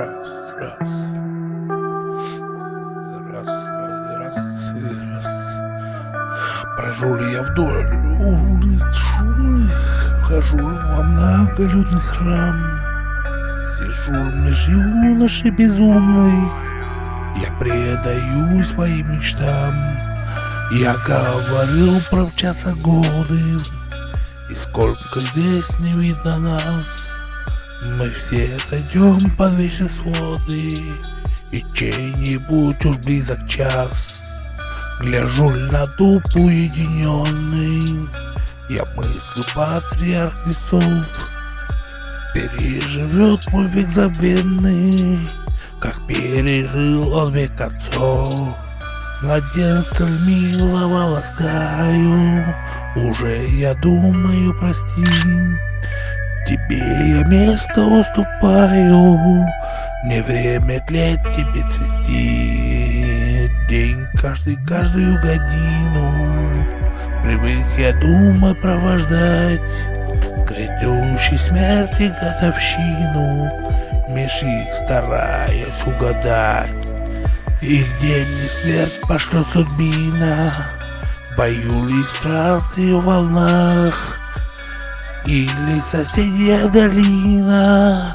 Раз, раз. Раз, раз, раз раз. Прожу ли я вдоль улиц шумных, Хожу ли во многолюдный храм, Сижу меж юношей безумных, Я предаю своим мечтам. Я говорил про мчатся годы, И сколько здесь не видно нас, мы все сойдем под вечные своды, И чей-нибудь уж близок час. Гляжу на дуб уединенный, Я мыслю патриарх лесов, Переживет мой век забвенный, Как пережил он век отцов. Младенца милого ласкаю, Уже я думаю, прости, Тебе я место уступаю, Не время тлеть тебе цвести. День каждый, каждую годину. Привык я думать провождать. Грядущей смерти годовщину. Меж их стараясь угадать. И где мне смерть пошлет судьбина. В бою ли и в волнах или соседняя долина.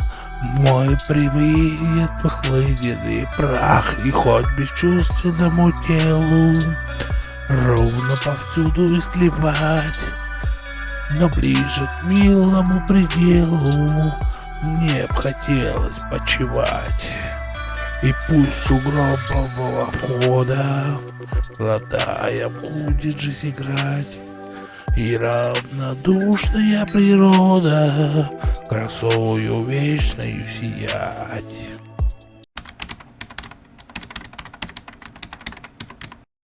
Мой привет похлыненный прах И хоть бесчувственному телу Ровно повсюду и сливать Но ближе к милому пределу Мне б хотелось почевать и пусть сугробового входа Ладая будет жизнь играть и равнодушная природа красою вечною сиять.